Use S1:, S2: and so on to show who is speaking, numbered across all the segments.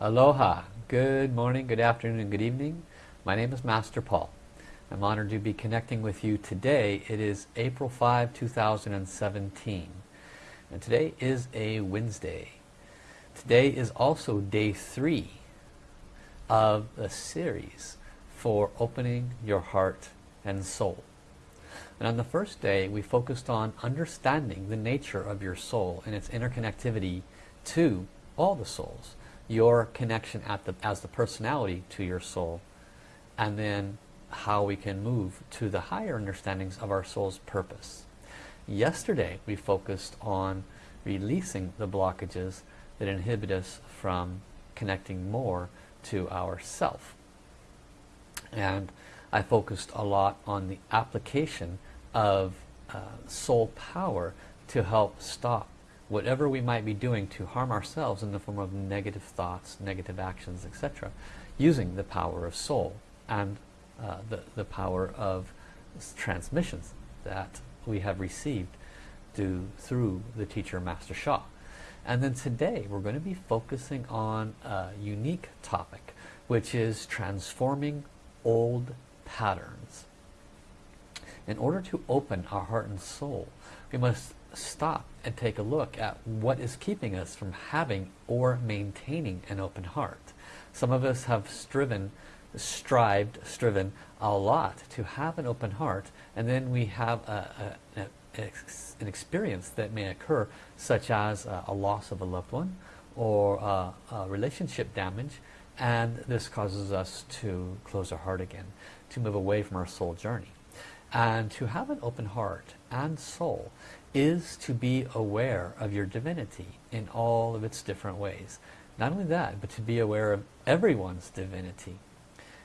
S1: Aloha. Good morning, good afternoon, and good evening. My name is Master Paul. I'm honored to be connecting with you today. It is April 5, 2017. And today is a Wednesday. Today is also day three of a series for opening your heart and soul. And on the first day, we focused on understanding the nature of your soul and its interconnectivity to all the souls. Your connection the, as the personality to your soul. And then how we can move to the higher understandings of our soul's purpose. Yesterday, we focused on releasing the blockages that inhibit us from connecting more to ourself. And I focused a lot on the application of uh, soul power to help stop whatever we might be doing to harm ourselves in the form of negative thoughts, negative actions, etc. using the power of soul and uh, the, the power of transmissions that we have received through the teacher Master Sha. And then today we're going to be focusing on a unique topic which is transforming old patterns. In order to open our heart and soul, we must stop and take a look at what is keeping us from having or maintaining an open heart. Some of us have striven, strived, striven a lot to have an open heart and then we have a, a, a, an experience that may occur such as a, loss of a loved one or a relationship damage and this causes us to close our heart again, to move away from our soul journey. And to have an open heart and soul is to be aware of your divinity in all of its different ways. Not only that, but to be aware of everyone's divinity.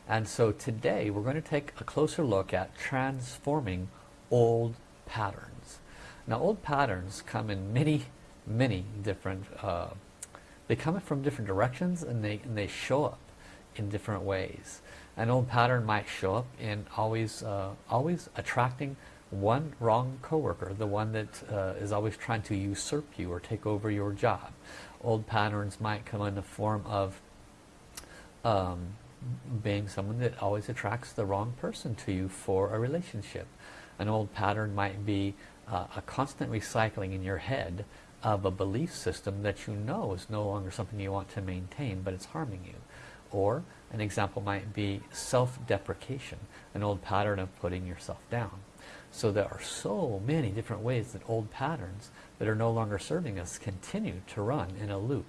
S1: And so today we're going to take a closer look at transforming old patterns. Now old patterns come in many, many different uh, they come from different directions and they, and they show up in different ways. An old pattern might show up in always, uh, always attracting one wrong coworker, the one that uh, is always trying to usurp you or take over your job. Old patterns might come in the form of um, being someone that always attracts the wrong person to you for a relationship. An old pattern might be uh, a constant recycling in your head of a belief system that you know is no longer something you want to maintain but it's harming you or an example might be self-deprecation an old pattern of putting yourself down so there are so many different ways that old patterns that are no longer serving us continue to run in a loop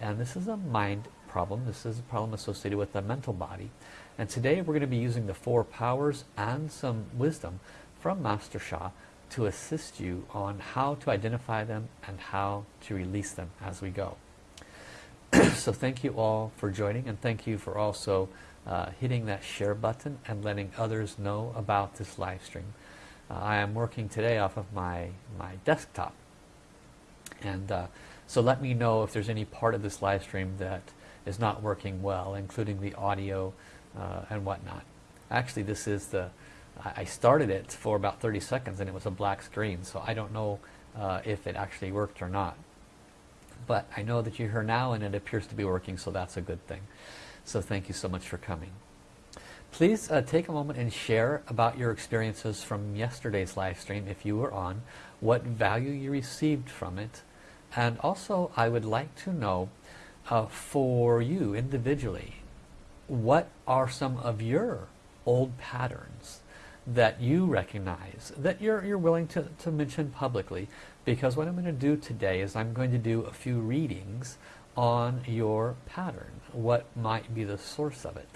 S1: and this is a mind problem this is a problem associated with the mental body and today we're going to be using the four powers and some wisdom from Master Sha to assist you on how to identify them and how to release them as we go. so thank you all for joining and thank you for also uh, hitting that share button and letting others know about this live stream. Uh, I am working today off of my, my desktop. And uh, so let me know if there's any part of this live stream that is not working well including the audio uh, and whatnot. Actually this is the I started it for about 30 seconds and it was a black screen so I don't know uh, if it actually worked or not. But I know that you're here now and it appears to be working so that's a good thing. So thank you so much for coming please uh, take a moment and share about your experiences from yesterday's live stream if you were on what value you received from it and also I would like to know uh, for you individually what are some of your old patterns that you recognize that you're, you're willing to, to mention publicly? Because what I'm going to do today is I'm going to do a few readings on your pattern what might be the source of it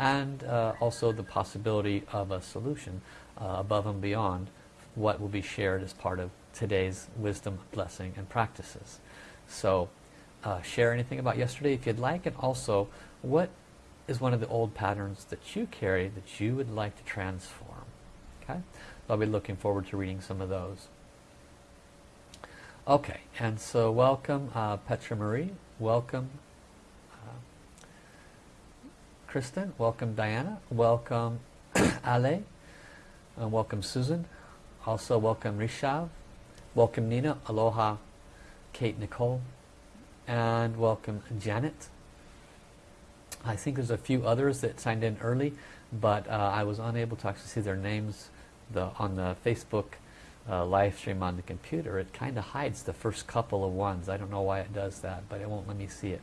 S1: and uh, also the possibility of a solution uh, above and beyond what will be shared as part of today's wisdom blessing and practices. So uh, share anything about yesterday if you'd like and also what is one of the old patterns that you carry that you would like to transform? Okay, so I'll be looking forward to reading some of those. Okay, and so welcome uh, Petra Marie, welcome Kristen, welcome Diana, welcome Ale, and welcome Susan, also welcome Rishav, welcome Nina, aloha, Kate Nicole, and welcome Janet, I think there's a few others that signed in early, but uh, I was unable to actually see their names the, on the Facebook uh, live stream on the computer. It kind of hides the first couple of ones. I don't know why it does that, but it won't let me see it.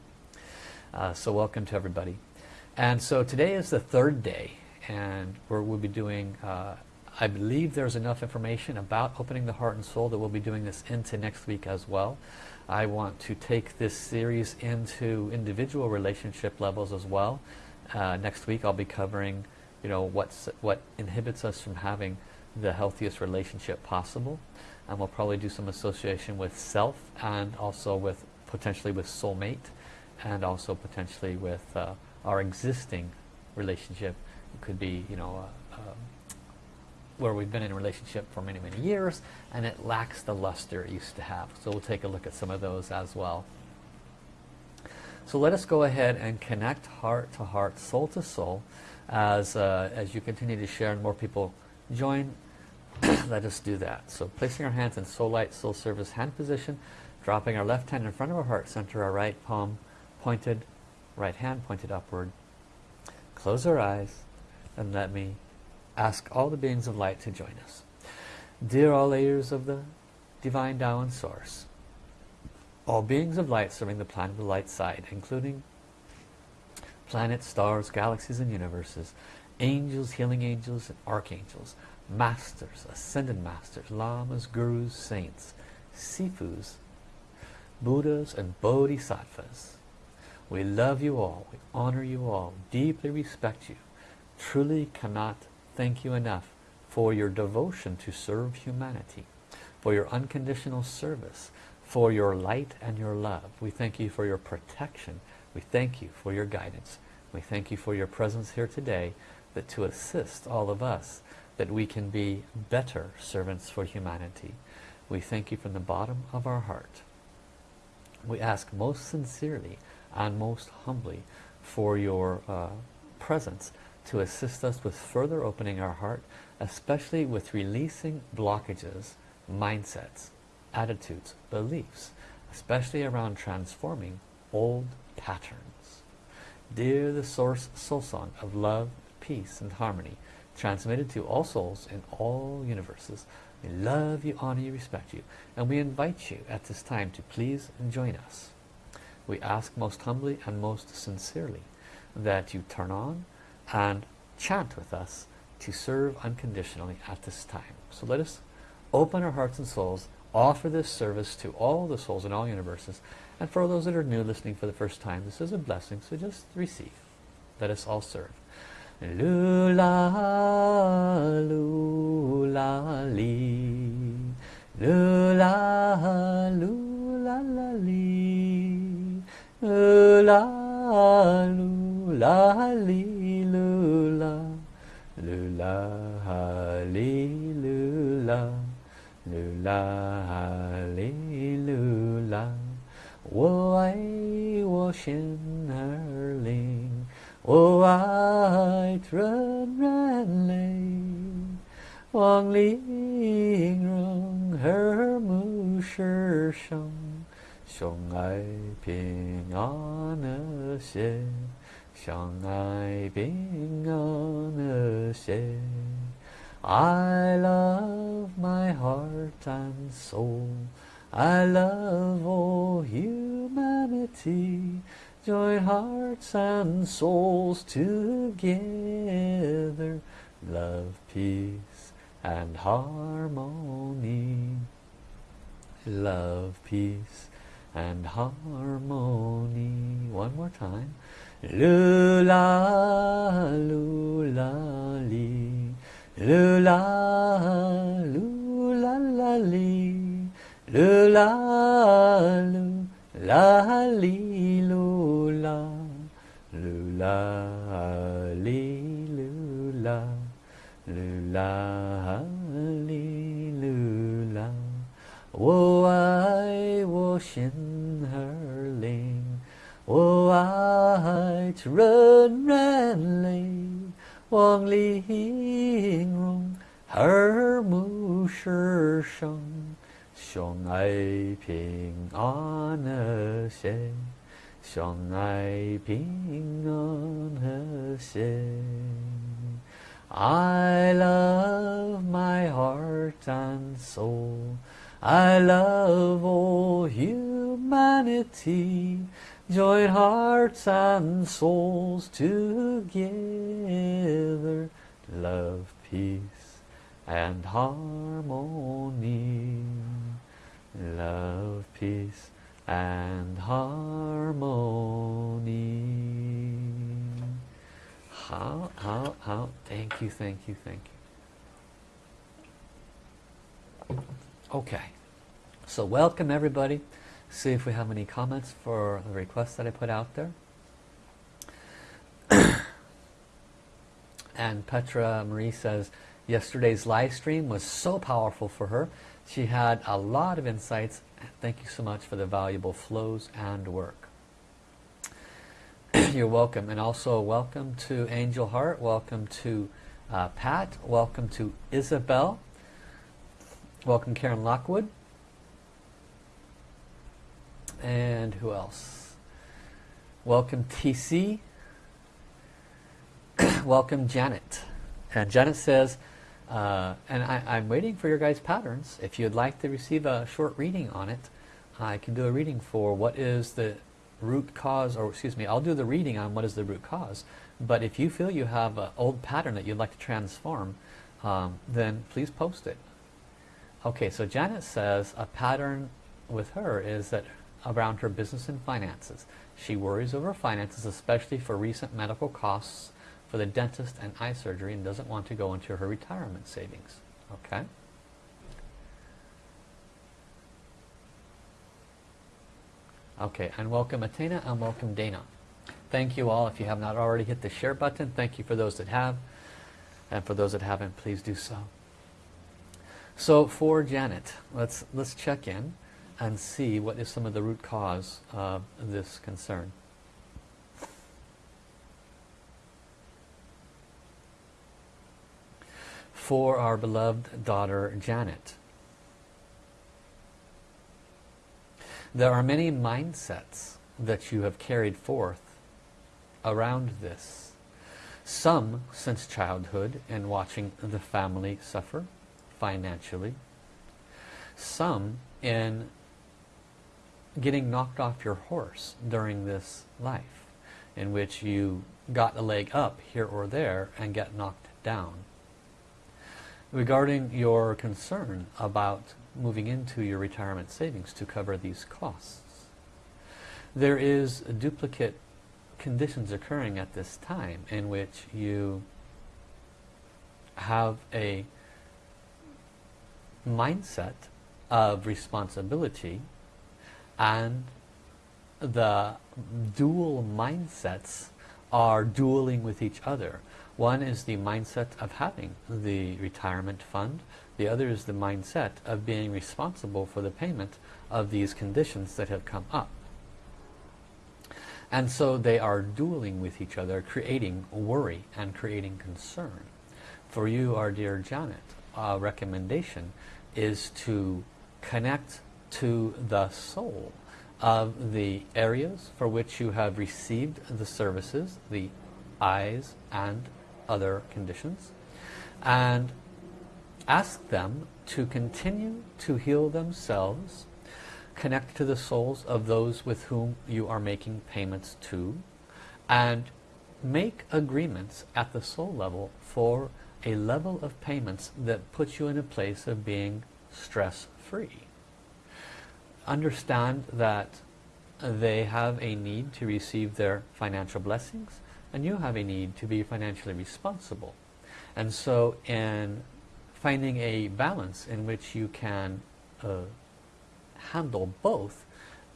S1: Uh, so welcome to everybody. And so today is the third day, and we'll be doing, uh, I believe there's enough information about opening the heart and soul that we'll be doing this into next week as well. I want to take this series into individual relationship levels as well. Uh, next week I'll be covering you know what's what inhibits us from having the healthiest relationship possible and we'll probably do some association with self and also with potentially with soulmate and also potentially with uh, our existing relationship. It could be you know uh, uh, where we've been in a relationship for many many years and it lacks the luster it used to have. So we'll take a look at some of those as well. So let us go ahead and connect heart to heart soul to soul as uh, as you continue to share and more people join let us do that. So placing our hands in soul light soul service hand position dropping our left hand in front of our heart center our right palm pointed right hand pointed upward close our eyes and let me ask all the beings of light to join us dear all layers of the divine Tao and source all beings of light serving the planet of the light side including planets, stars, galaxies and universes, angels, healing angels and archangels, masters, ascended masters, lamas, gurus, saints, sifus, buddhas and bodhisattvas. We love you all, we honor you all, deeply respect you, truly cannot thank you enough for your devotion to serve humanity, for your unconditional service, for your light and your love. We thank you for your protection we thank you for your guidance. We thank you for your presence here today that to assist all of us that we can be better servants for humanity. We thank you from the bottom of our heart. We ask most sincerely and most humbly for your uh, presence to assist us with further opening our heart, especially with releasing blockages, mindsets, attitudes, beliefs, especially around transforming old patterns. Dear the source soul song of love, peace and harmony, transmitted to all souls in all universes, we love you, honor you, respect you, and we invite you at this time to please join us. We ask most humbly and most sincerely that you turn on and chant with us to serve unconditionally at this time. So let us open our hearts and souls, offer this service to all the souls in all universes, and for those that are new listening for the first time, this is a blessing, so just receive. Let us all serve. Lula, lula, li. Lula, lula, 噜啦噜啦哩噜啦，噜啦哩噜啦，噜啦哩噜啦。我爱我心儿灵，我爱纯人类，王灵容和睦世生。相爱平安和谐，相爱平安和谐。I love my heart and soul. I love all humanity. Join hearts and souls together. Love, peace and harmony. Love, peace and harmony. One more time. Lula, lula, li. Lula, lula, la, li. Lu la lu la li lu la Lu la li lu la Lu la 我爱我心儿灵，我爱纯然泪，望玲珑和睦世上。相爱平安和谐，向来平安和谐。I love my heart and soul. I love all humanity. Join hearts and souls together. Love, peace and harmony. Love, peace and harmony. Hao, hao, hao, thank you, thank you, thank you. Okay, so welcome everybody. See if we have any comments for the requests that I put out there. and Petra Marie says, yesterday's live stream was so powerful for her. She had a lot of insights. Thank you so much for the valuable flows and work. You're welcome. And also welcome to Angel Heart. Welcome to uh, Pat. Welcome to Isabel. Welcome Karen Lockwood. And who else? Welcome TC. welcome Janet. And Janet says, uh, and I, am waiting for your guys' patterns. If you'd like to receive a short reading on it, I can do a reading for what is the root cause, or excuse me, I'll do the reading on what is the root cause. But if you feel you have an old pattern that you'd like to transform, um, then please post it. Okay, so Janet says a pattern with her is that around her business and finances. She worries over finances, especially for recent medical costs for the dentist and eye surgery and doesn't want to go into her retirement savings. Okay? Okay, and welcome Athena and welcome Dana. Thank you all. If you have not already hit the share button, thank you for those that have. And for those that haven't, please do so. So for Janet, let's, let's check in and see what is some of the root cause of this concern. For our beloved daughter Janet, There are many mindsets that you have carried forth around this. Some since childhood and watching the family suffer financially. Some in getting knocked off your horse during this life in which you got a leg up here or there and get knocked down. Regarding your concern about moving into your retirement savings to cover these costs. There is duplicate conditions occurring at this time in which you have a mindset of responsibility and the dual mindsets are dueling with each other. One is the mindset of having the retirement fund the other is the mindset of being responsible for the payment of these conditions that have come up. And so they are dueling with each other, creating worry and creating concern. For you, our dear Janet, a recommendation is to connect to the soul of the areas for which you have received the services, the eyes and other conditions, and Ask them to continue to heal themselves, connect to the souls of those with whom you are making payments to, and make agreements at the soul level for a level of payments that puts you in a place of being stress-free. Understand that they have a need to receive their financial blessings and you have a need to be financially responsible. And so in finding a balance in which you can uh, handle both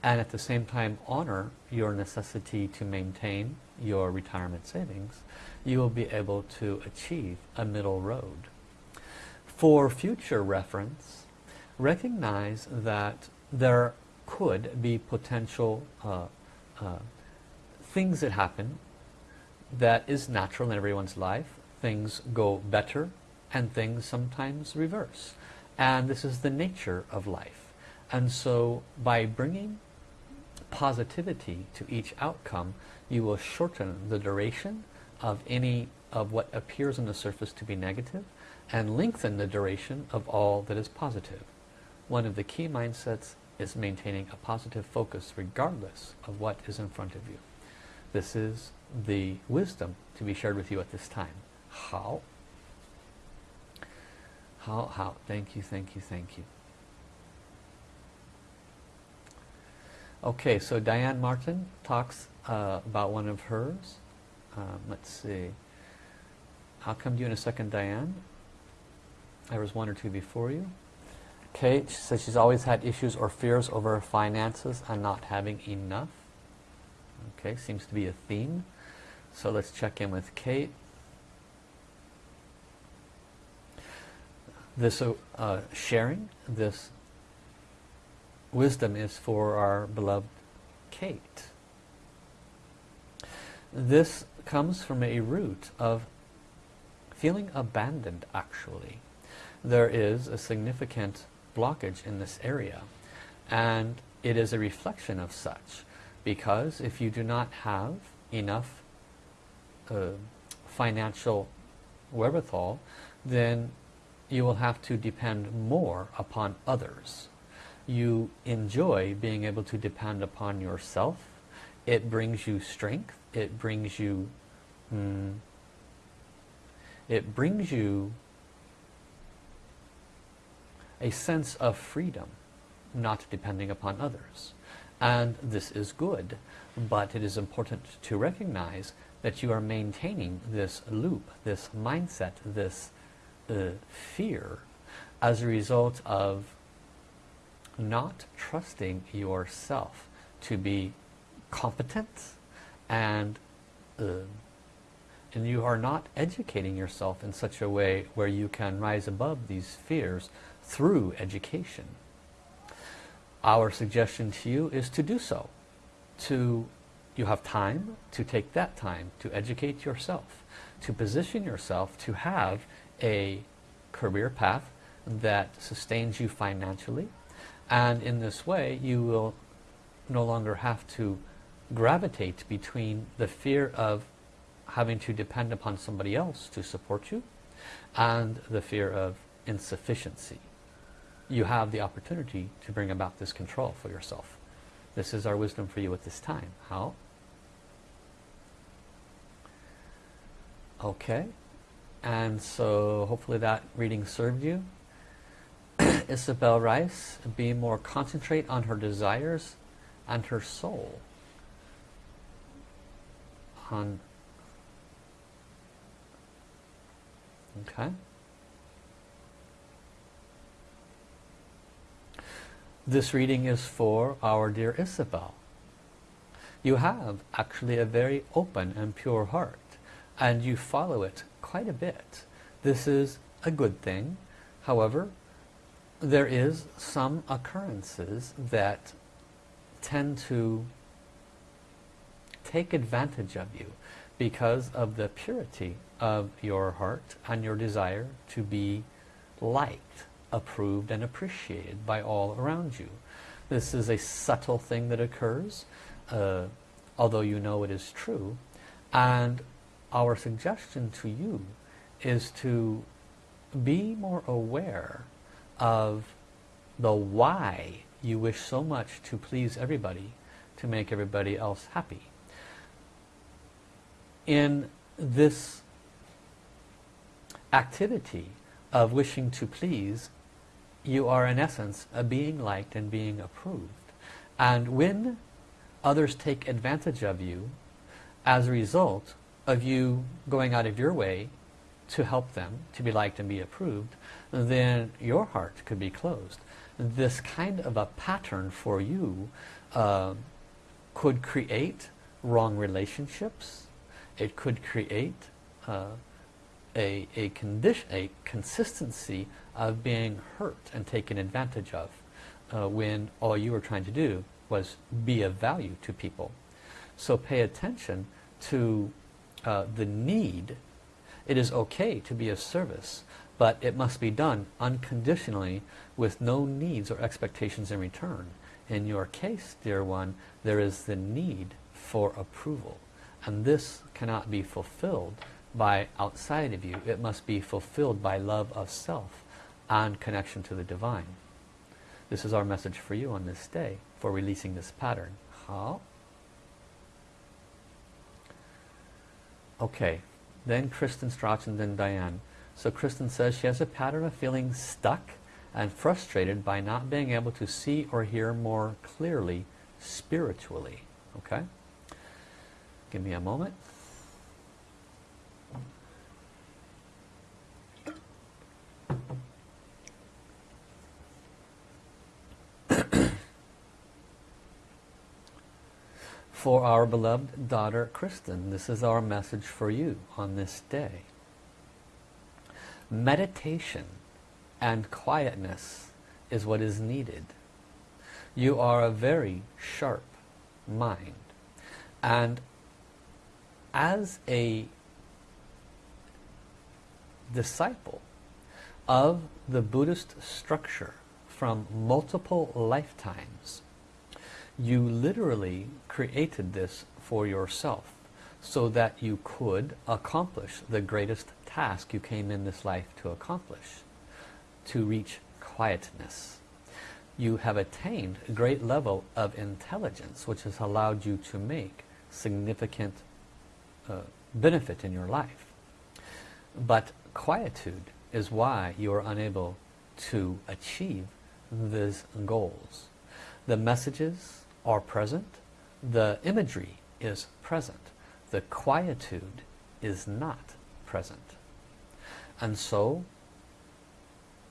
S1: and at the same time honor your necessity to maintain your retirement savings, you will be able to achieve a middle road. For future reference, recognize that there could be potential uh, uh, things that happen that is natural in everyone's life. Things go better and things sometimes reverse. And this is the nature of life. And so by bringing positivity to each outcome, you will shorten the duration of any of what appears on the surface to be negative and lengthen the duration of all that is positive. One of the key mindsets is maintaining a positive focus regardless of what is in front of you. This is the wisdom to be shared with you at this time. Hao? Hao, hao? Thank you, thank you, thank you. Okay, so Diane Martin talks uh, about one of hers. Um, let's see. I'll come to you in a second, Diane. There was one or two before you. Kate says she's always had issues or fears over finances and not having enough. Okay, seems to be a theme. So let's check in with Kate. This uh, uh, sharing, this wisdom is for our beloved Kate. This comes from a root of feeling abandoned actually. There is a significant blockage in this area and it is a reflection of such because if you do not have enough uh, financial wherewithal then you will have to depend more upon others you enjoy being able to depend upon yourself it brings you strength it brings you mm, it brings you a sense of freedom, not depending upon others. And this is good, but it is important to recognize that you are maintaining this loop, this mindset, this uh, fear as a result of not trusting yourself to be competent and uh, and you are not educating yourself in such a way where you can rise above these fears through education. Our suggestion to you is to do so. To You have time to take that time to educate yourself, to position yourself to have a career path that sustains you financially and in this way you will no longer have to gravitate between the fear of having to depend upon somebody else to support you and the fear of insufficiency you have the opportunity to bring about this control for yourself. This is our wisdom for you at this time. Hao? Okay. And so hopefully that reading served you. Isabel Rice, be more concentrate on her desires and her soul. On Okay. This reading is for our dear Isabel. You have actually a very open and pure heart and you follow it quite a bit. This is a good thing. However, there is some occurrences that tend to take advantage of you because of the purity of your heart and your desire to be liked approved and appreciated by all around you. This is a subtle thing that occurs, uh, although you know it is true. And our suggestion to you is to be more aware of the why you wish so much to please everybody, to make everybody else happy. In this activity of wishing to please you are in essence a being liked and being approved. And when others take advantage of you as a result of you going out of your way to help them to be liked and be approved, then your heart could be closed. This kind of a pattern for you uh, could create wrong relationships. It could create uh, a, a condition, a consistency of being hurt and taken advantage of uh, when all you were trying to do was be of value to people. So pay attention to uh, the need. It is okay to be of service, but it must be done unconditionally with no needs or expectations in return. In your case, dear one, there is the need for approval. And this cannot be fulfilled by outside of you. It must be fulfilled by love of self and connection to the divine. This is our message for you on this day for releasing this pattern. Hao? Okay, then Kristen Strauch and then Diane. So Kristen says she has a pattern of feeling stuck and frustrated by not being able to see or hear more clearly spiritually. Okay? Give me a moment. For our beloved daughter Kristen. This is our message for you on this day. Meditation and quietness is what is needed. You are a very sharp mind. And as a disciple of the Buddhist structure from multiple lifetimes, you literally created this for yourself so that you could accomplish the greatest task you came in this life to accomplish, to reach quietness. You have attained a great level of intelligence which has allowed you to make significant uh, benefit in your life. But quietude is why you are unable to achieve these goals. The messages are present. The imagery is present. The quietude is not present. And so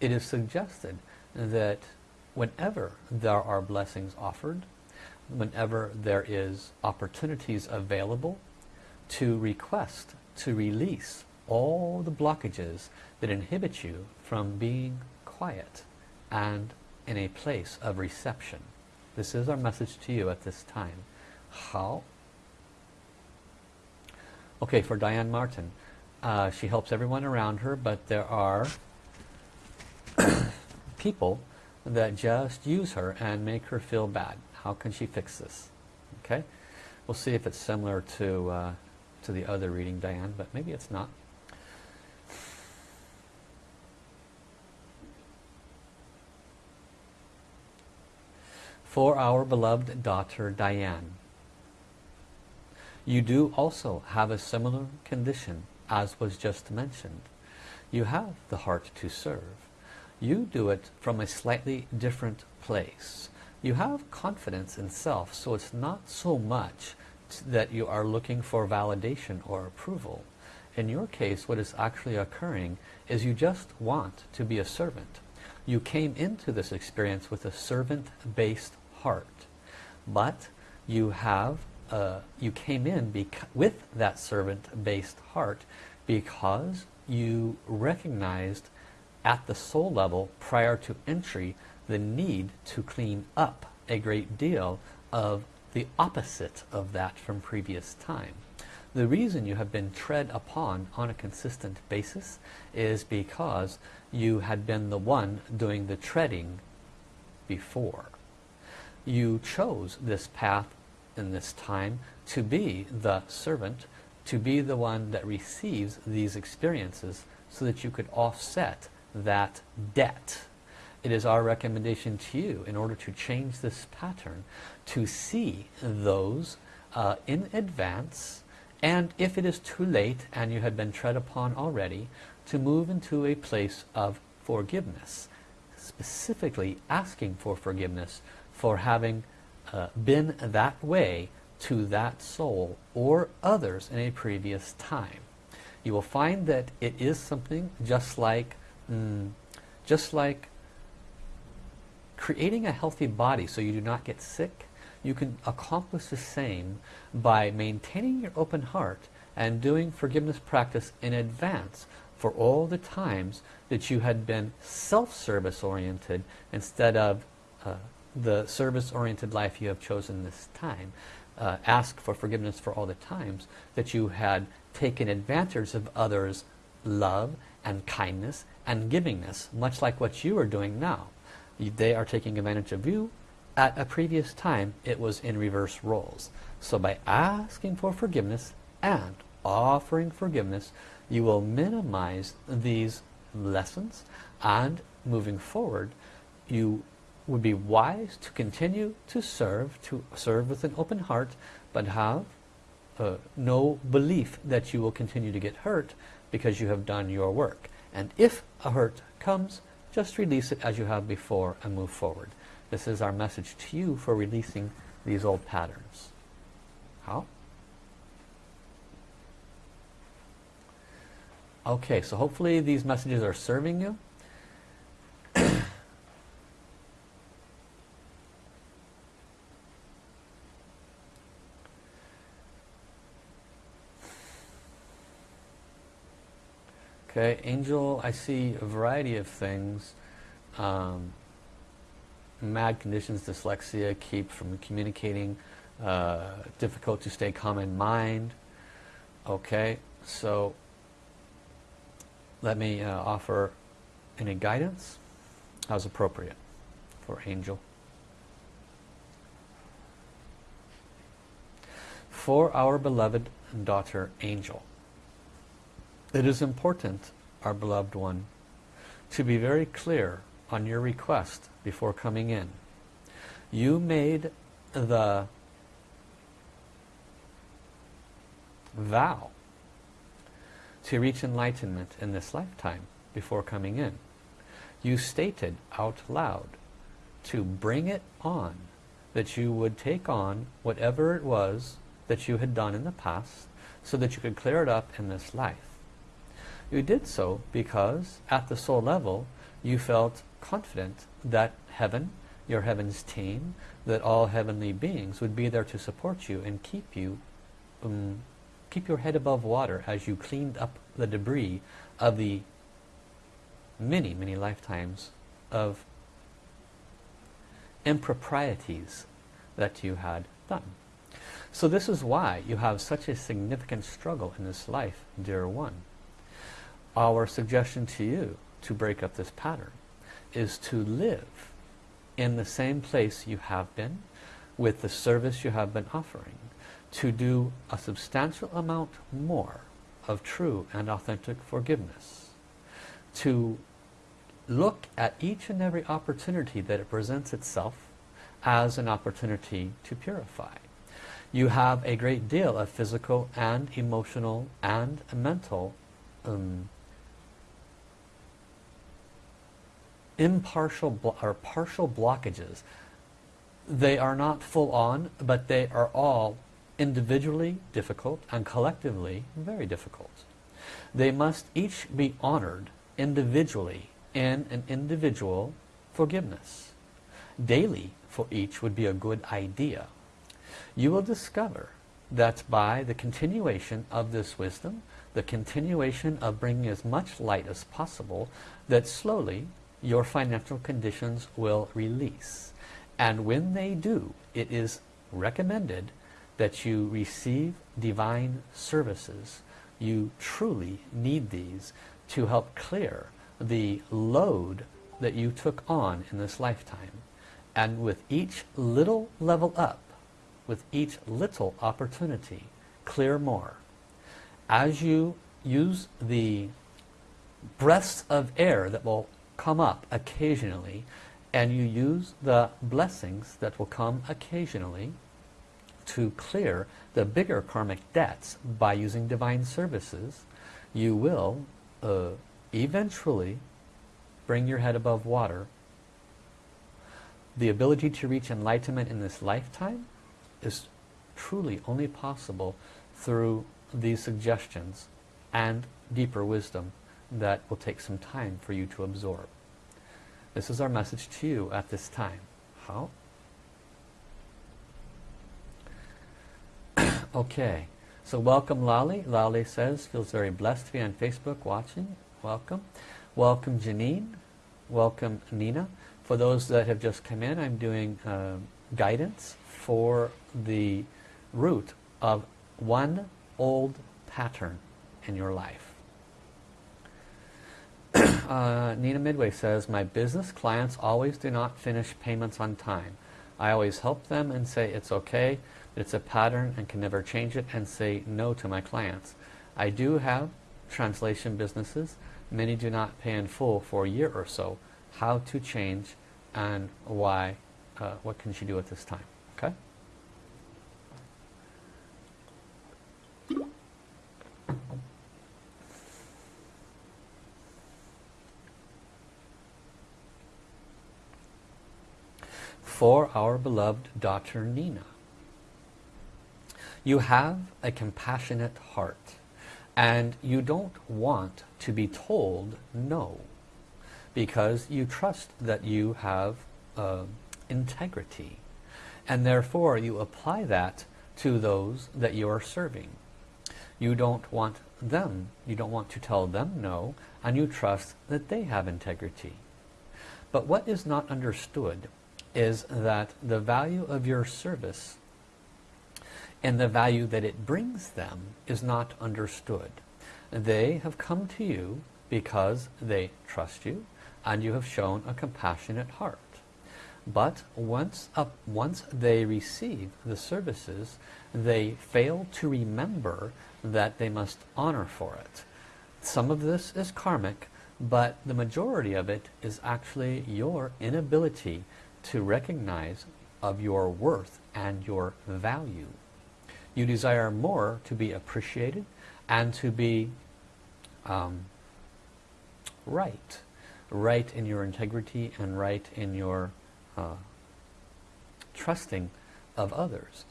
S1: it is suggested that whenever there are blessings offered, whenever there is opportunities available to request, to release all the blockages that inhibit you from being quiet and in a place of reception. This is our message to you at this time. Hao? Okay, for Diane Martin. Uh, she helps everyone around her, but there are people that just use her and make her feel bad. How can she fix this? Okay, we'll see if it's similar to uh, to the other reading, Diane, but maybe it's not. For our beloved daughter Diane. You do also have a similar condition as was just mentioned. You have the heart to serve. You do it from a slightly different place. You have confidence in self, so it's not so much that you are looking for validation or approval. In your case, what is actually occurring is you just want to be a servant. You came into this experience with a servant-based heart. But you have, uh, you came in with that servant-based heart because you recognized at the soul level prior to entry the need to clean up a great deal of the opposite of that from previous time. The reason you have been tread upon on a consistent basis is because you had been the one doing the treading before you chose this path in this time to be the servant, to be the one that receives these experiences so that you could offset that debt. It is our recommendation to you in order to change this pattern to see those uh, in advance and if it is too late and you had been tread upon already to move into a place of forgiveness specifically asking for forgiveness for having uh, been that way to that soul or others in a previous time. You will find that it is something just like, mm, just like creating a healthy body so you do not get sick. You can accomplish the same by maintaining your open heart and doing forgiveness practice in advance for all the times that you had been self-service oriented instead of uh, the service-oriented life you have chosen this time. Uh, ask for forgiveness for all the times that you had taken advantage of others' love and kindness and givingness, much like what you are doing now. They are taking advantage of you at a previous time it was in reverse roles. So by asking for forgiveness and offering forgiveness, you will minimize these lessons and moving forward, you would be wise to continue to serve, to serve with an open heart, but have uh, no belief that you will continue to get hurt because you have done your work. And if a hurt comes, just release it as you have before and move forward. This is our message to you for releasing these old patterns. Hao? Okay, so hopefully these messages are serving you. Okay, angel, I see a variety of things. Um, mad conditions, dyslexia, keep from communicating, uh, difficult to stay calm in mind. Okay, so let me uh, offer any guidance as appropriate for angel. For our beloved daughter angel, it is important, our beloved one, to be very clear on your request before coming in. You made the vow to reach enlightenment in this lifetime before coming in. You stated out loud to bring it on, that you would take on whatever it was that you had done in the past so that you could clear it up in this life. You did so because at the soul level you felt confident that heaven, your heaven's team, that all heavenly beings would be there to support you and keep you um, keep your head above water as you cleaned up the debris of the many, many lifetimes of improprieties that you had done. So this is why you have such a significant struggle in this life, dear one. Our suggestion to you to break up this pattern is to live in the same place you have been with the service you have been offering to do a substantial amount more of true and authentic forgiveness. To look at each and every opportunity that it presents itself as an opportunity to purify. You have a great deal of physical and emotional and mental um, impartial or partial blockages. They are not full on, but they are all individually difficult and collectively very difficult. They must each be honored individually in an individual forgiveness. Daily for each would be a good idea. You will discover that by the continuation of this wisdom, the continuation of bringing as much light as possible, that slowly your financial conditions will release. And when they do, it is recommended that you receive divine services. You truly need these to help clear the load that you took on in this lifetime. And with each little level up, with each little opportunity, clear more. As you use the breaths of air that will come up occasionally and you use the blessings that will come occasionally to clear the bigger karmic debts by using divine services, you will uh, eventually bring your head above water. The ability to reach enlightenment in this lifetime is truly only possible through these suggestions and deeper wisdom that will take some time for you to absorb. This is our message to you at this time. Hao? okay, so welcome Lali. Lali says, feels very blessed to be on Facebook watching. Welcome. Welcome Janine. Welcome Nina. For those that have just come in, I'm doing uh, guidance for the root of one old pattern in your life. Uh, Nina Midway says, my business clients always do not finish payments on time. I always help them and say it's okay, it's a pattern and can never change it and say no to my clients. I do have translation businesses. Many do not pay in full for a year or so. How to change and why, uh, what can she do at this time? Okay? For our beloved daughter Nina. You have a compassionate heart and you don't want to be told no because you trust that you have uh, integrity and therefore you apply that to those that you are serving. You don't want them, you don't want to tell them no and you trust that they have integrity. But what is not understood is that the value of your service and the value that it brings them is not understood. They have come to you because they trust you and you have shown a compassionate heart. But once, up, once they receive the services, they fail to remember that they must honor for it. Some of this is karmic, but the majority of it is actually your inability to recognize of your worth and your value. You desire more to be appreciated and to be um, right. Right in your integrity and right in your uh, trusting of others.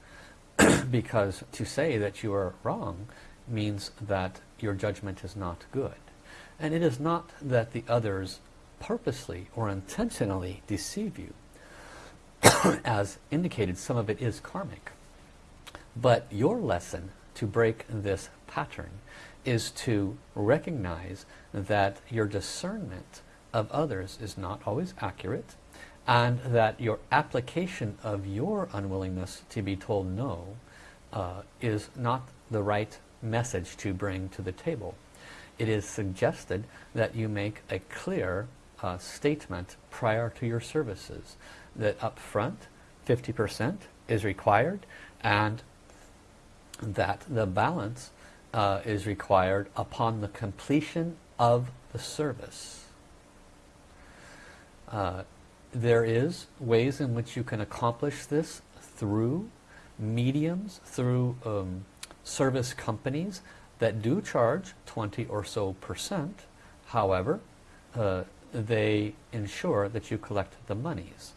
S1: because to say that you are wrong means that your judgment is not good. And it is not that the others purposely or intentionally deceive you. As indicated, some of it is karmic. But your lesson to break this pattern is to recognize that your discernment of others is not always accurate and that your application of your unwillingness to be told no uh, is not the right message to bring to the table. It is suggested that you make a clear uh, statement prior to your services that up front 50% is required and that the balance uh, is required upon the completion of the service. Uh, there is ways in which you can accomplish this through mediums, through um, service companies that do charge 20 or so percent. However, uh, they ensure that you collect the monies.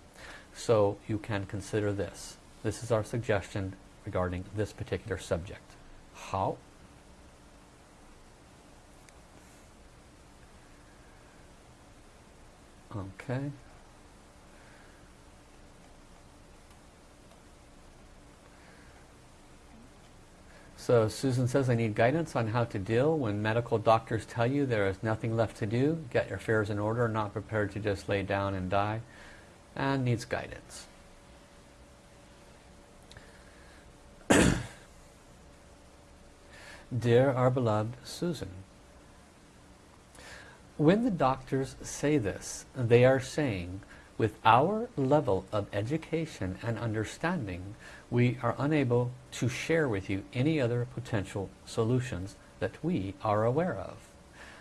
S1: So you can consider this. This is our suggestion regarding this particular subject. Hao? Okay. So Susan says, I need guidance on how to deal when medical doctors tell you there is nothing left to do, get your affairs in order, not prepared to just lay down and die, and needs guidance. Dear our beloved Susan, when the doctors say this, they are saying, with our level of education and understanding, we are unable to share with you any other potential solutions that we are aware of.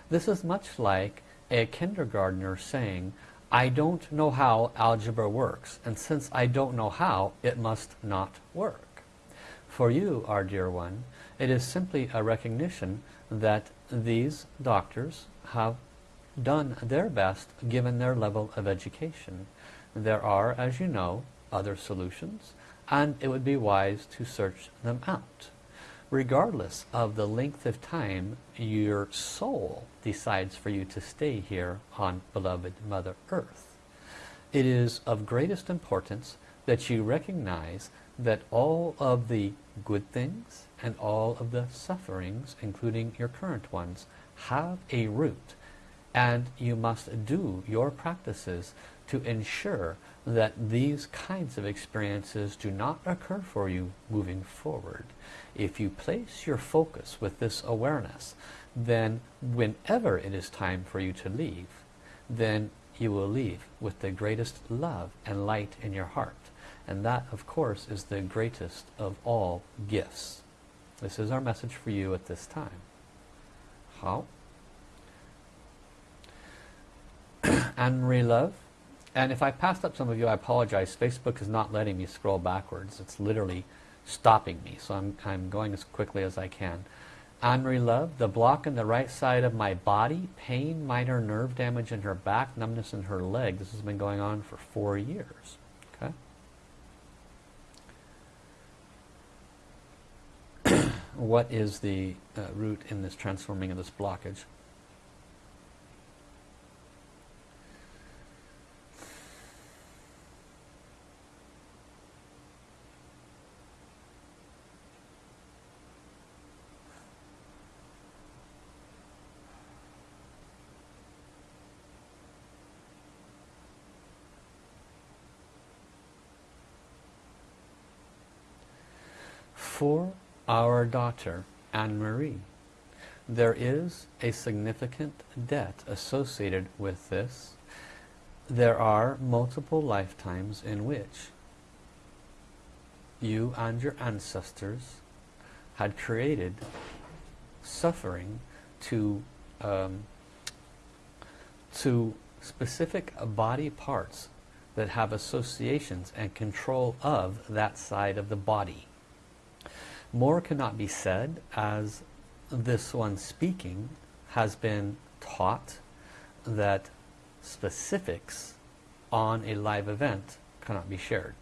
S1: This is much like a kindergartner saying, I don't know how algebra works, and since I don't know how, it must not work. For you, our dear one, it is simply a recognition that these doctors have done their best given their level of education. There are, as you know, other solutions, and it would be wise to search them out. Regardless of the length of time your soul decides for you to stay here on beloved Mother Earth. It is of greatest importance that you recognize that all of the good things and all of the sufferings, including your current ones, have a root. And you must do your practices to ensure that these kinds of experiences do not occur for you moving forward. If you place your focus with this awareness, then whenever it is time for you to leave, then you will leave with the greatest love and light in your heart And that, of course, is the greatest of all gifts. This is our message for you at this time. Hao? Anne-Marie Love. And if I passed up some of you, I apologize. Facebook is not letting me scroll backwards. It's literally stopping me. So I'm, I'm going as quickly as I can. Anne-Marie Love, the block in the right side of my body, pain, minor nerve damage in her back, numbness in her leg. This has been going on for four years. Okay. what is the uh, root in this transforming of this blockage? For our daughter Anne-Marie. There is a significant debt associated with this. There are multiple lifetimes in which you and your ancestors had created suffering to um, to specific body parts that have associations and control of that side of the body. More cannot be said as this one speaking has been taught that specifics on a live event cannot be shared.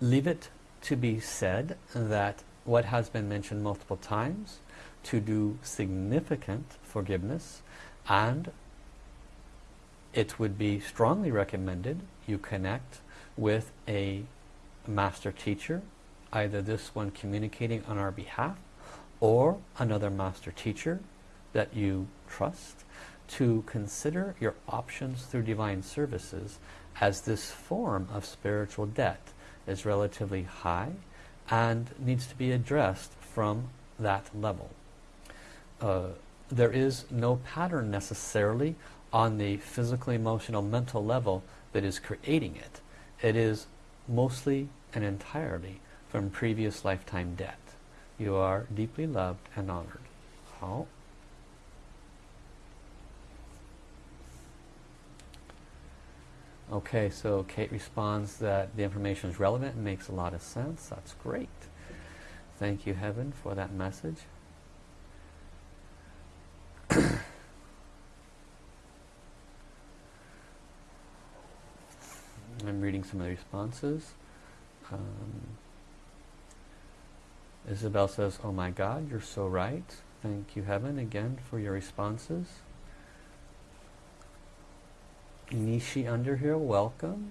S1: Leave it to be said that what has been mentioned multiple times to do significant forgiveness and it would be strongly recommended you connect with a master teacher either this one communicating on our behalf or another master teacher that you trust to consider your options through divine services as this form of spiritual debt is relatively high and needs to be addressed from that level. Uh, there is no pattern necessarily on the physical, emotional, mental level that is creating it. It is mostly and entirely from previous lifetime debt. You are deeply loved and honored. Hao? Okay, so Kate responds that the information is relevant and makes a lot of sense. That's great. Thank you, Heaven, for that message. I'm reading some of the responses. Um, Isabel says, oh my God, you're so right. Thank you, Heaven, again for your responses. Nishi under here, welcome.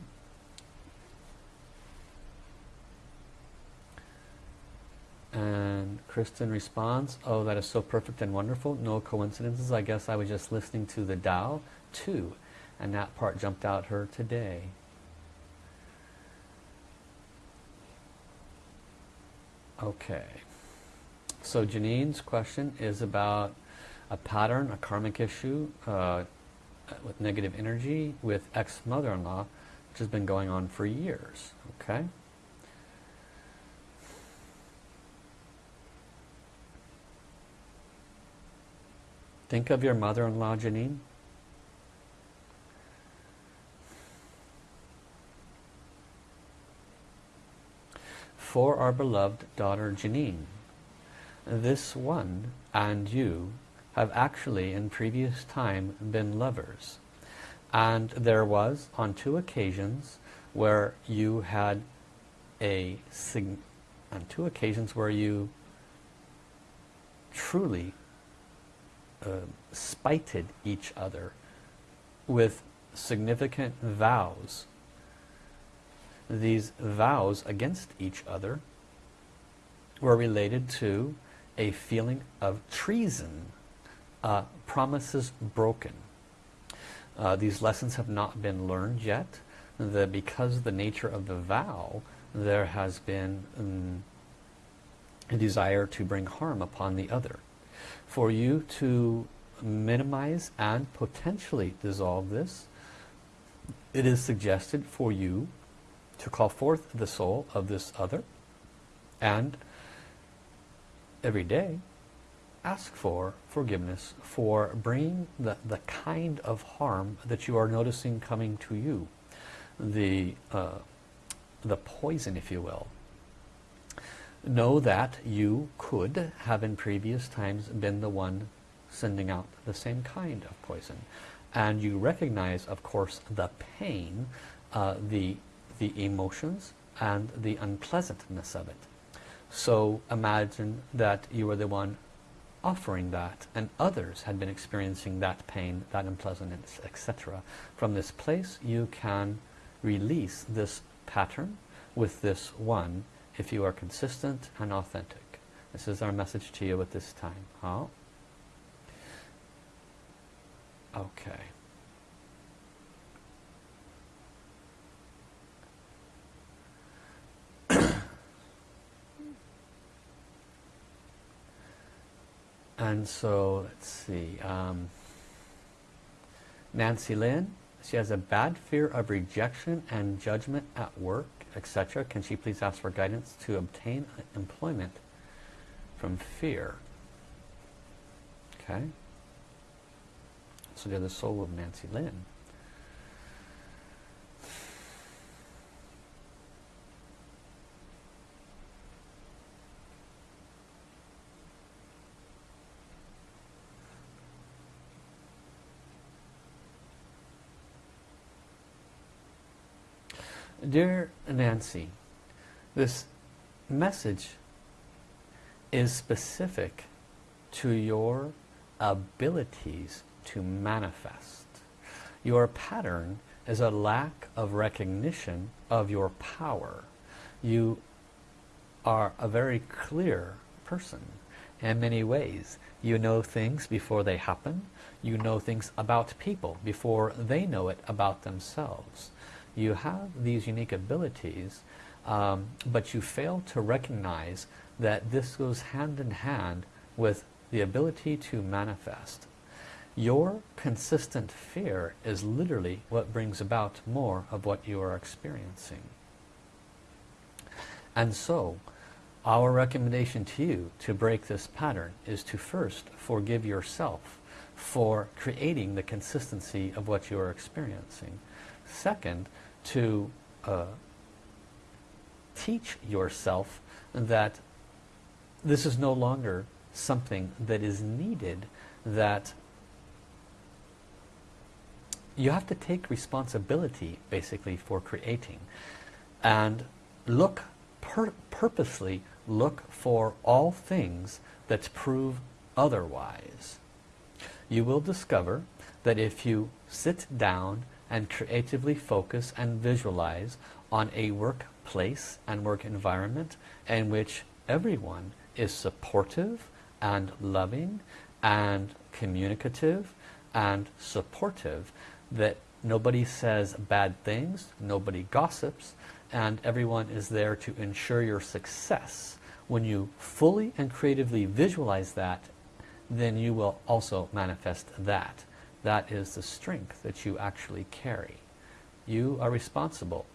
S1: And Kristen responds, oh, that is so perfect and wonderful. No coincidences. I guess I was just listening to the Tao, too. And that part jumped out her today. Okay. So Janine's question is about a pattern, a karmic issue uh, with negative energy with ex-mother-in-law, which has been going on for years. Okay. Think of your mother-in-law, Janine. For our beloved daughter Janine. This one and you have actually in previous time been lovers. And there was on two occasions where you had a on two occasions where you truly uh, spited each other with significant vows these vows against each other were related to a feeling of treason, uh, promises broken. Uh, these lessons have not been learned yet. The, because of the nature of the vow, there has been um, a desire to bring harm upon the other. For you to minimize and potentially dissolve this, it is suggested for you to call forth the soul of this other and every day ask for forgiveness for bringing the, the kind of harm that you are noticing coming to you. The, uh, the poison, if you will. Know that you could have in previous times been the one sending out the same kind of poison. And you recognize, of course, the pain, uh, the, the emotions, and the unpleasantness of it. So imagine that you were the one offering that and others had been experiencing that pain, that unpleasantness, etc. From this place you can release this pattern with this one if you are consistent and authentic. This is our message to you at this time. Hao? Okay. And so let's see um, Nancy Lynn she has a bad fear of rejection and judgment at work etc can she please ask for guidance to obtain employment from fear? Okay. So they're the soul of Nancy Lynn Dear Nancy, this message is specific to your abilities to manifest. Your pattern is a lack of recognition of your power. You are a very clear person in many ways. You know things before they happen. You know things about people before they know it about themselves you have these unique abilities, um, but you fail to recognize that this goes hand in hand with the ability to manifest. Your consistent fear is literally what brings about more of what you are experiencing. And so, our recommendation to you to break this pattern is to first forgive yourself for creating the consistency of what you are experiencing. Second, to uh, teach yourself that this is no longer something that is needed, that you have to take responsibility basically for creating and look pur purposely look for all things that prove otherwise. You will discover that if you sit down and creatively focus and visualize on a workplace and work environment in which everyone is supportive and loving and communicative and supportive that nobody says bad things nobody gossips and everyone is there to ensure your success. When you fully and creatively visualize that then you will also manifest that that is the strength that you actually carry. You are responsible.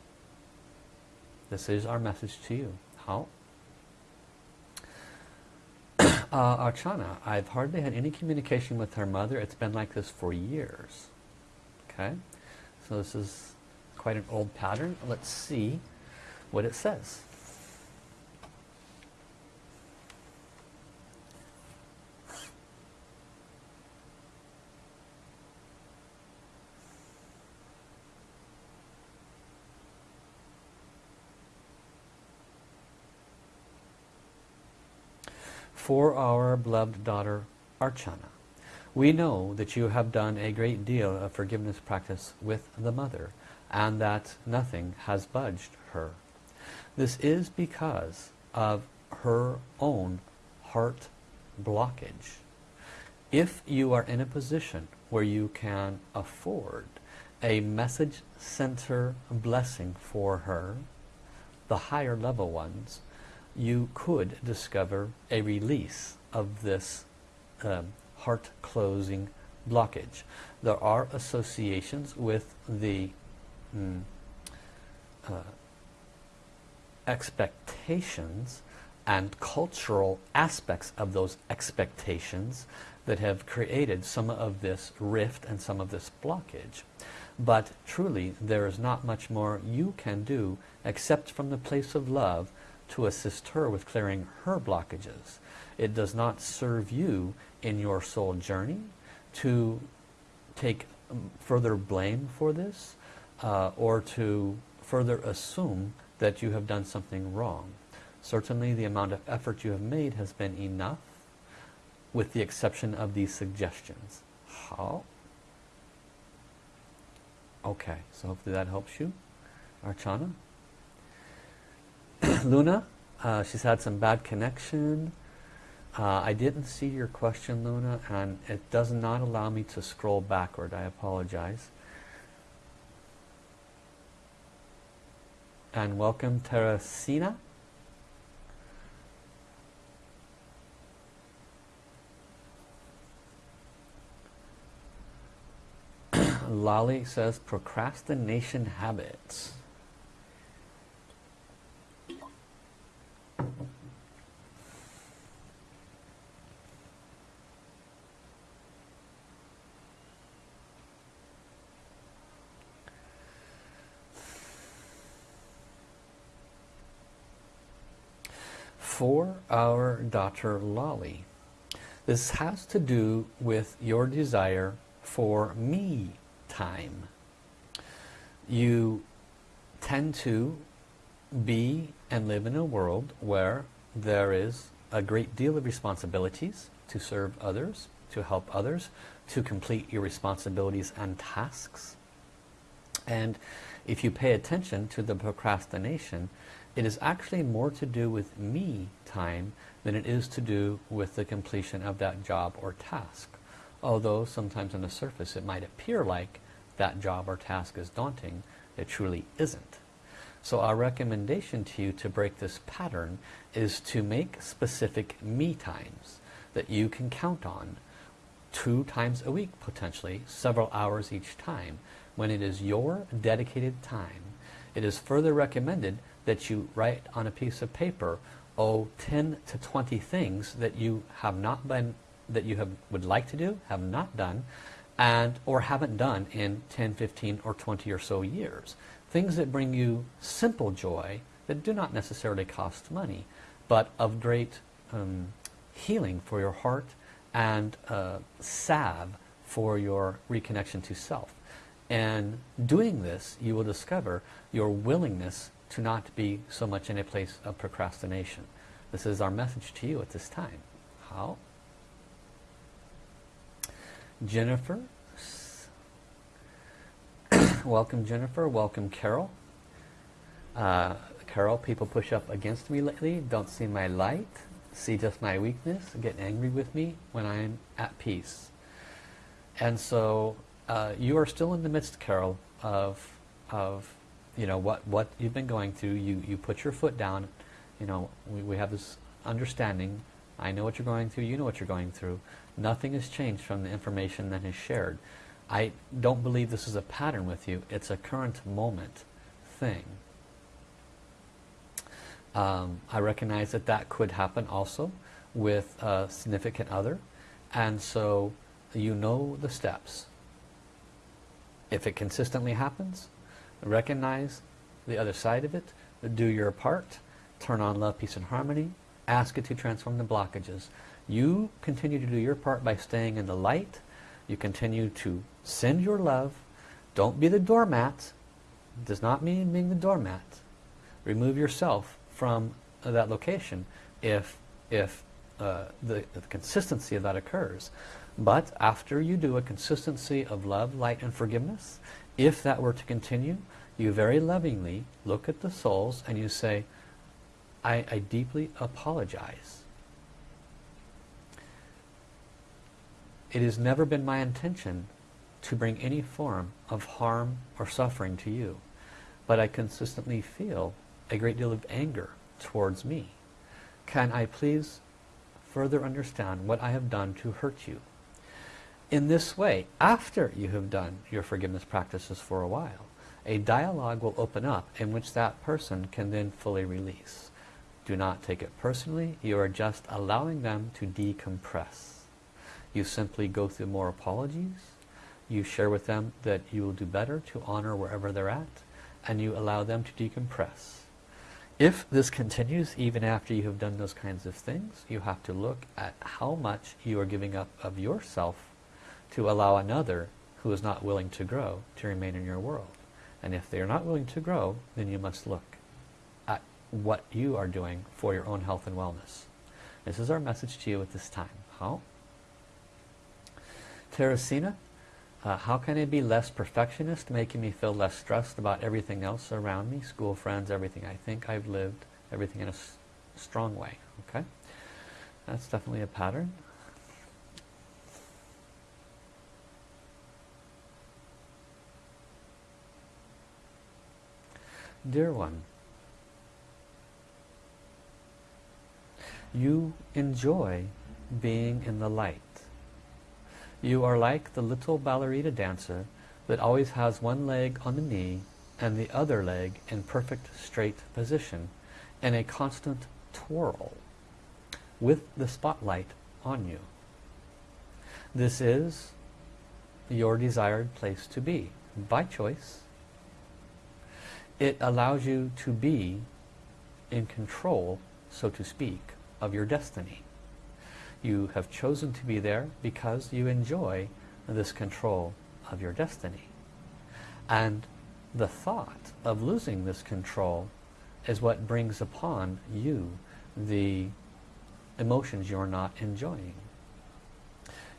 S1: This is our message to you. Hao? uh, Archana, I've hardly had any communication with her mother. It's been like this for years. Okay? So this is quite an old pattern. Let's see what it says. For our beloved daughter Archana. We know that you have done a great deal of forgiveness practice with the mother and that nothing has budged her. This is because of her own heart blockage. If you are in a position where you can afford a message center blessing for her, the higher level ones, you could discover a release of this um, heart closing blockage. There are associations with the mm, uh, expectations and cultural aspects of those expectations that have created some of this rift and some of this blockage. But truly, there is not much more you can do except from the place of love to assist her with clearing her blockages. It does not serve you in your soul journey to take further blame for this uh, or to further assume that you have done something wrong. Certainly the amount of effort you have made has been enough with the exception of these suggestions. Hao? Okay, so hopefully that helps you. Archana. Luna, uh, she's had some bad connection. Uh, I didn't see your question, Luna, and it does not allow me to scroll backward. I apologize. And welcome, Teresina. Lolly says procrastination habits. For our daughter Lolly, this has to do with your desire for me time. You tend to be and live in a world where there is a great deal of responsibilities to serve others, to help others, to complete your responsibilities and tasks. And if you pay attention to the procrastination, it is actually more to do with me time than it is to do with the completion of that job or task. Although sometimes on the surface it might appear like that job or task is daunting, it truly isn't. So our recommendation to you to break this pattern is to make specific me times that you can count on two times a week potentially, several hours each time, when it is your dedicated time. It is further recommended that you write on a piece of paper, oh, 10 to 20 things that you have not been, that you have would like to do, have not done, and or haven't done in 10, 15, or 20 or so years. Things that bring you simple joy that do not necessarily cost money, but of great um, healing for your heart and uh, salve for your reconnection to self. And doing this, you will discover your willingness to not be so much in a place of procrastination. This is our message to you at this time. Hao? Jennifer. welcome Jennifer, welcome Carol. Uh, Carol, people push up against me lately, don't see my light, see just my weakness, get angry with me when I'm at peace. And so uh, you are still in the midst, Carol, of, of you know, what, what you've been going through. You, you put your foot down, you know, we, we have this understanding. I know what you're going through, you know what you're going through. Nothing has changed from the information that is shared. I don't believe this is a pattern with you. It's a current moment thing. Um, I recognize that that could happen also with a significant other. And so you know the steps. If it consistently happens, recognize the other side of it, do your part, turn on love, peace and harmony, ask it to transform the blockages. You continue to do your part by staying in the light. You continue to send your love. Don't be the doormat. Does not mean being the doormat. Remove yourself from that location if, if uh, the, the consistency of that occurs. But after you do a consistency of love, light, and forgiveness, if that were to continue, you very lovingly look at the souls and you say, I, I deeply apologize. It has never been my intention to bring any form of harm or suffering to you. But I consistently feel a great deal of anger towards me. Can I please further understand what I have done to hurt you? In this way, after you have done your forgiveness practices for a while, a dialogue will open up in which that person can then fully release. Do not take it personally. You are just allowing them to decompress. You simply go through more apologies. You share with them that you will do better to honor wherever they're at. And you allow them to decompress. If this continues even after you have done those kinds of things, you have to look at how much you are giving up of yourself to allow another who is not willing to grow to remain in your world. And if they are not willing to grow, then you must look at what you are doing for your own health and wellness. This is our message to you at this time. Hao? Teresina, uh, how can I be less perfectionist, making me feel less stressed about everything else around me, school, friends, everything? I think I've lived everything in a strong way. Okay, That's definitely a pattern. Dear one, you enjoy being in the light. You are like the little ballerina dancer that always has one leg on the knee and the other leg in perfect straight position in a constant twirl with the spotlight on you. This is your desired place to be by choice it allows you to be in control, so to speak, of your destiny. You have chosen to be there because you enjoy this control of your destiny. And the thought of losing this control is what brings upon you the emotions you're not enjoying.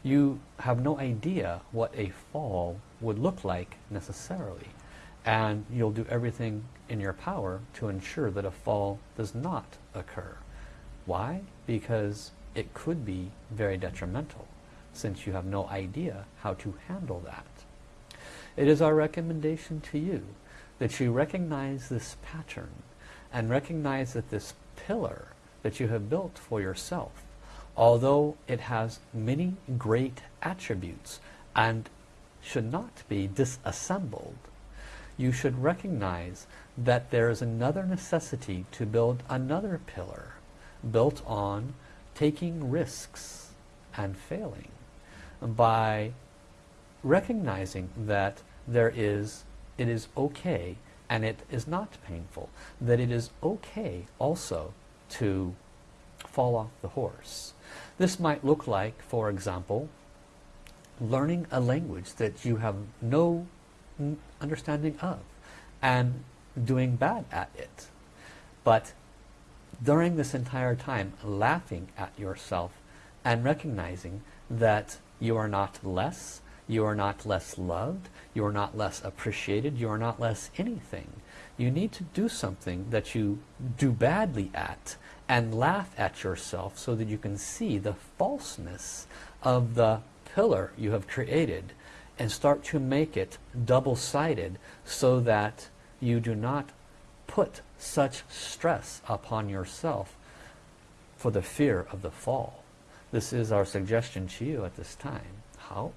S1: You have no idea what a fall would look like necessarily and you'll do everything in your power to ensure that a fall does not occur. Why? Because it could be very detrimental since you have no idea how to handle that. It is our recommendation to you that you recognize this pattern and recognize that this pillar that you have built for yourself, although it has many great attributes and should not be disassembled, you should recognize that there is another necessity to build another pillar built on taking risks and failing. By recognizing that there is it is okay and it is not painful that it is okay also to fall off the horse. This might look like for example learning a language that you have no understanding of and doing bad at it. But during this entire time, laughing at yourself and recognizing that you are not less, you are not less loved, you are not less appreciated, you are not less anything. You need to do something that you do badly at and laugh at yourself so that you can see the falseness of the pillar you have created and start to make it double-sided so that you do not put such stress upon yourself for the fear of the fall. This is our suggestion to you at this time. Hao?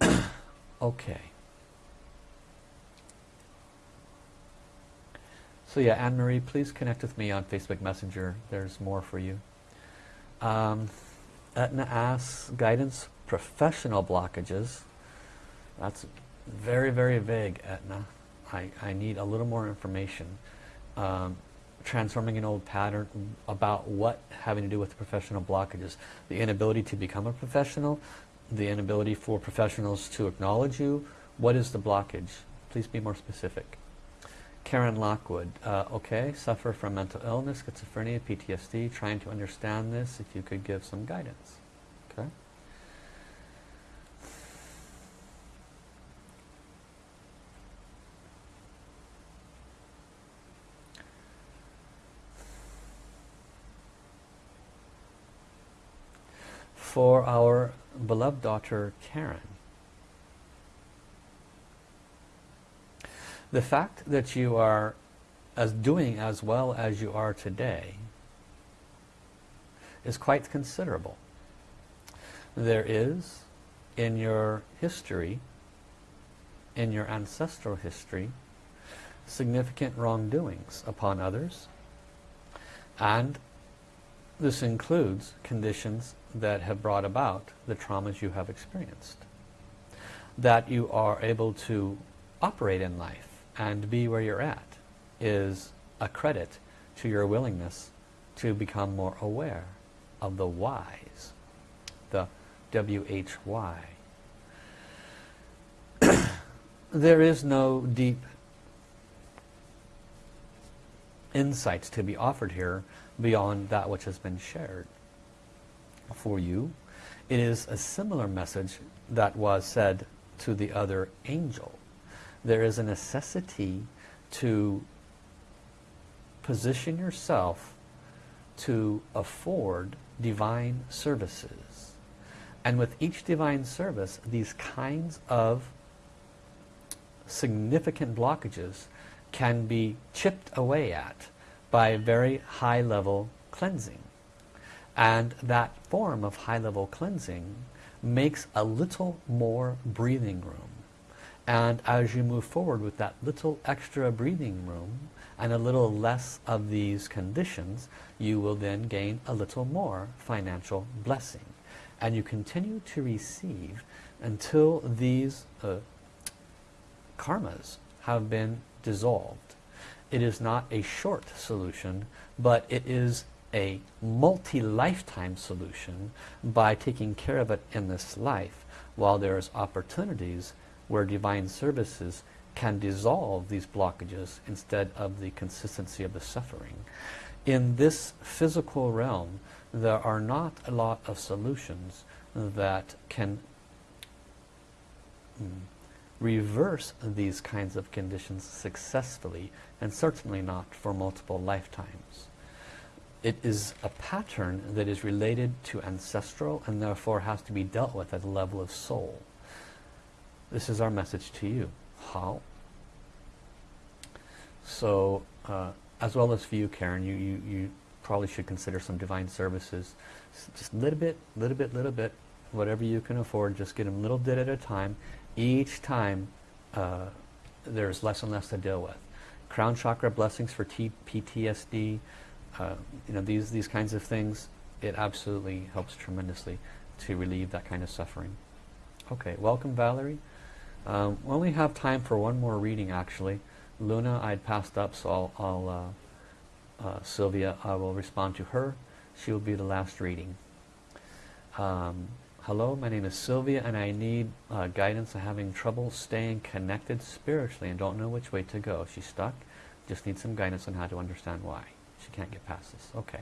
S1: okay. So yeah, Anne-Marie, please connect with me on Facebook Messenger. There's more for you. Um, Etna asks, guidance, professional blockages. That's very, very vague, Etna. I, I need a little more information. Um, transforming an old pattern about what having to do with professional blockages. The inability to become a professional, the inability for professionals to acknowledge you. What is the blockage? Please be more specific. Karen Lockwood, uh, okay, suffer from mental illness, schizophrenia, PTSD, trying to understand this, if you could give some guidance. Okay. For our beloved daughter Karen, The fact that you are as doing as well as you are today is quite considerable. there is in your history, in your ancestral history, significant wrongdoings upon others and this includes conditions that have brought about the traumas you have experienced. That you are able to operate in life and be where you're at is a credit to your willingness to become more aware of the whys, the W-H-Y. there is no deep insights to be offered here beyond that which has been shared. For you, it is a similar message that was said to the other angel. There is a necessity to position yourself to afford divine services. And with each divine service, these kinds of significant blockages can be chipped away at by very high level cleansing. And that form of high level cleansing makes a little more breathing room. And as you move forward with that little extra breathing room and a little less of these conditions, you will then gain a little more financial blessing. And you continue to receive until these uh, karmas have been dissolved. It is not a short solution, but it is a multi-lifetime solution by taking care of it in this life while there's opportunities where divine services can dissolve these blockages instead of the consistency of the suffering. In this physical realm, there are not a lot of solutions that can mm, reverse these kinds of conditions successfully and certainly not for multiple lifetimes. It is a pattern that is related to ancestral and therefore has to be dealt with at the level of soul. This is our message to you. Hao? So, uh, as well as for you, Karen, you, you, you probably should consider some divine services. Just a little bit, little bit, little bit, whatever you can afford, just get them a little bit at a time each time uh, there's less and less to deal with. Crown chakra blessings for T PTSD, uh, you know, these, these kinds of things, it absolutely helps tremendously to relieve that kind of suffering. Okay, welcome Valerie. Um, we only have time for one more reading actually. Luna I'd passed up so I'll, I'll uh, uh, Sylvia, I will respond to her. She will be the last reading. Um, Hello, my name is Sylvia and I need uh, guidance. I'm having trouble staying connected spiritually and don't know which way to go. She's stuck. Just need some guidance on how to understand why. She can't get past this. Okay.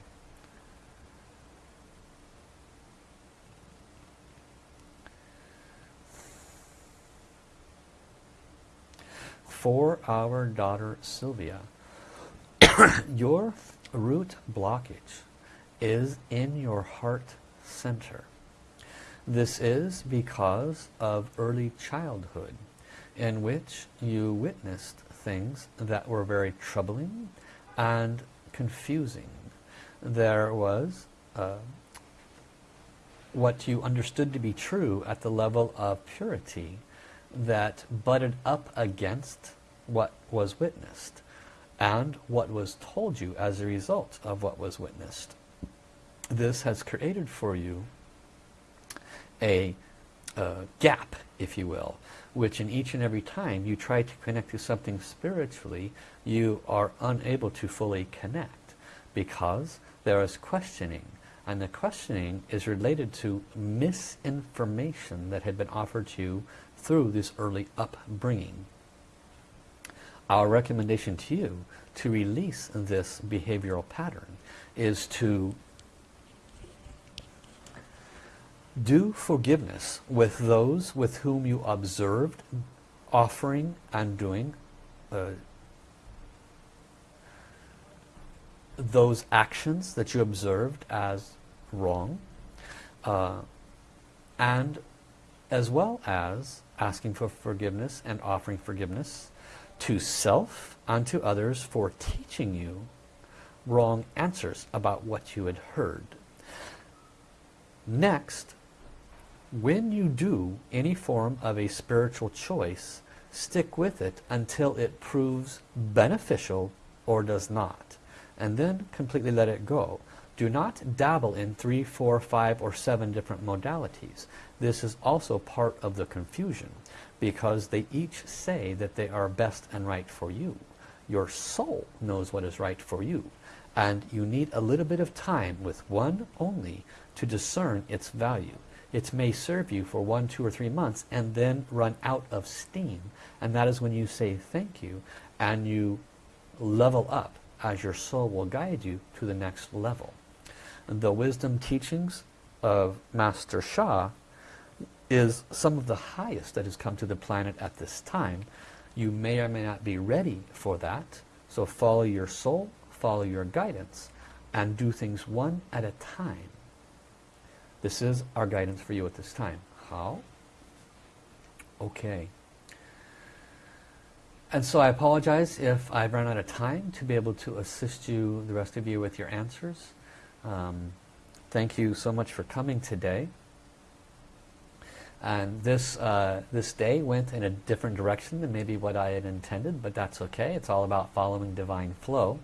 S1: For our daughter Sylvia, your root blockage is in your heart center. This is because of early childhood in which you witnessed things that were very troubling and confusing. There was uh, what you understood to be true at the level of purity that butted up against what was witnessed and what was told you as a result of what was witnessed. This has created for you a gap, if you will, which in each and every time you try to connect to something spiritually, you are unable to fully connect because there is questioning. And the questioning is related to misinformation that had been offered to you through this early upbringing. Our recommendation to you to release this behavioral pattern is to do forgiveness with those with whom you observed offering and doing uh, those actions that you observed as wrong uh, and as well as asking for forgiveness and offering forgiveness to self and to others for teaching you wrong answers about what you had heard. Next, when you do any form of a spiritual choice, stick with it until it proves beneficial or does not. And then completely let it go. Do not dabble in three, four, five, or seven different modalities. This is also part of the confusion because they each say that they are best and right for you. Your soul knows what is right for you. And you need a little bit of time with one only to discern its value. It may serve you for one, two, or three months and then run out of steam. And that is when you say thank you and you level up as your soul will guide you to the next level. The wisdom teachings of Master Sha is some of the highest that has come to the planet at this time. You may or may not be ready for that. So follow your soul, follow your guidance, and do things one at a time. This is our guidance for you at this time. Hao? Okay. And so I apologize if I've run out of time to be able to assist you, the rest of you, with your answers. Um, thank you so much for coming today. And this, uh, this day went in a different direction than maybe what I had intended, but that's okay. It's all about following divine flow.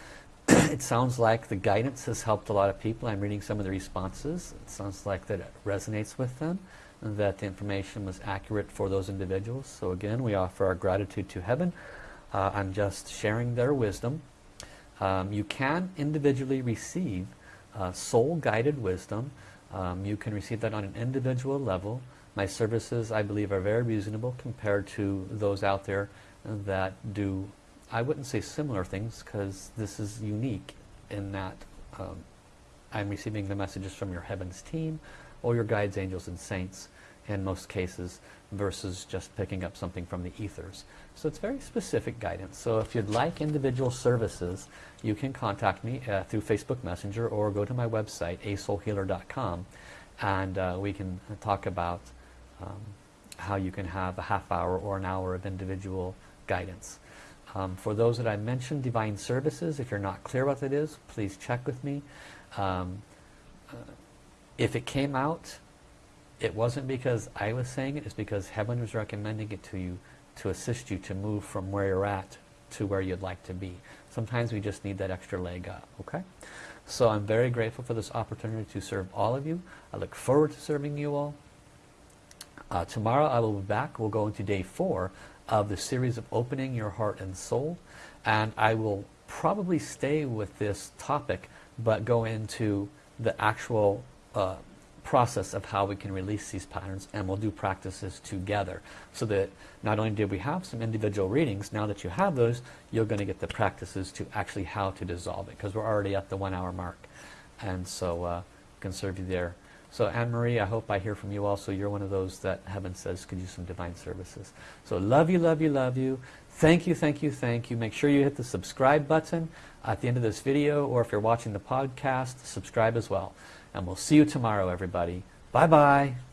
S1: it sounds like the guidance has helped a lot of people. I'm reading some of the responses. It sounds like that it resonates with them, and that the information was accurate for those individuals. So again, we offer our gratitude to heaven. Uh, I'm just sharing their wisdom. Um, you can individually receive uh, soul-guided wisdom. Um, you can receive that on an individual level. My services, I believe, are very reasonable compared to those out there that do I wouldn't say similar things because this is unique in that um, I'm receiving the messages from your heavens team or your guides, angels, and saints in most cases versus just picking up something from the ethers. So it's very specific guidance. So if you'd like individual services, you can contact me uh, through Facebook Messenger or go to my website, asoulhealer.com, and uh, we can talk about um, how you can have a half hour or an hour of individual guidance. Um, for those that I mentioned, Divine Services, if you're not clear what that is, please check with me. Um, uh, if it came out, it wasn't because I was saying it, it's because Heaven was recommending it to you to assist you to move from where you're at to where you'd like to be. Sometimes we just need that extra leg up, okay? So I'm very grateful for this opportunity to serve all of you. I look forward to serving you all. Uh, tomorrow I will be back. We'll go into day four of the series of opening your heart and soul. And I will probably stay with this topic but go into the actual uh, process of how we can release these patterns and we'll do practices together. So that not only did we have some individual readings now that you have those you're going to get the practices to actually how to dissolve it because we're already at the one hour mark. And so uh, can serve you there so Anne-Marie, I hope I hear from you also. You're one of those that heaven says could use some divine services. So love you, love you, love you. Thank you, thank you, thank you. Make sure you hit the subscribe button at the end of this video or if you're watching the podcast, subscribe as well. And we'll see you tomorrow, everybody. Bye-bye.